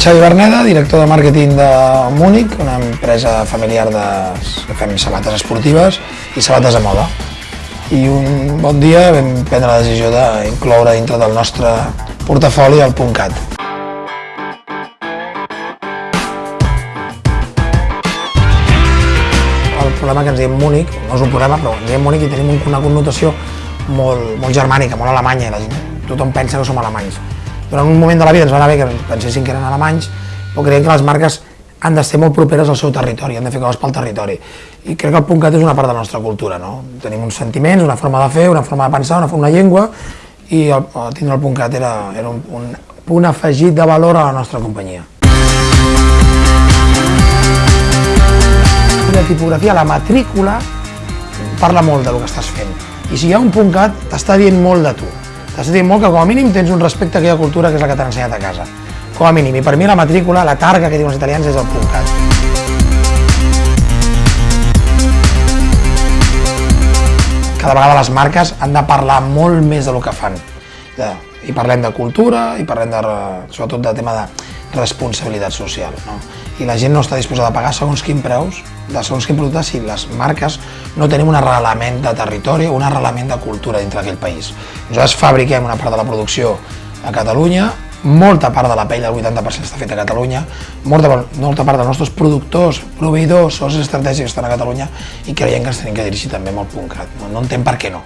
Xavi Berneda, director de màrqueting de Múnich, una empresa familiar de... que fem sabates esportives i sabates de moda. I un bon dia vam prendre la decisió d'incloure dintre del nostre portafoli el .cat. El problema que ens diem Múnich, no és un problema, però ens diem Múnich i tenim una connotació molt, molt germànica, molt alemanya, la gent, tothom pensa que som alemanys durant un moment de la vida ens va anar bé que pensessin que eren alemanys, però creiem que les marques han de ser molt properes al seu territori, han de fer coses pel territori. I crec que el .cat és una part de la nostra cultura, no? Tenim uns sentiments, una forma de fer, una forma de pensar, una, una llengua, i el, el tindre el .cat era, era un, un punt afegit de valor a la nostra companyia. La tipografia, la matrícula, parla molt del que estàs fent. I si hi ha un .cat, t'està dient molt de tu. T'has dir molt que com a mínim tens un respecte a aquella cultura que és la que t'han ensenyat a casa. Com a mínim. I per mi la matrícula, la targa que diuen els italians és el .cat. Cada vegada les marques han de parlar molt més del que fan. I parlem de cultura, i parlem de, sobretot de tema de responsabilitat social. No? I la gent no està disposada a pagar segons quin preus, de segons quin producte, si les marques no tenim un arrelament de territori o un arrelament de cultura dintre d'aquell país. Nosaltres fabriquem una part de la producció a Catalunya, molta part de la pell, el 80% està feta a Catalunya, molta, molta part dels nostres productors, proveïdors, socis estratègics estan a Catalunya i creiem que ens tenim que dirigir també amb el punt cat. No, no entenc per què no.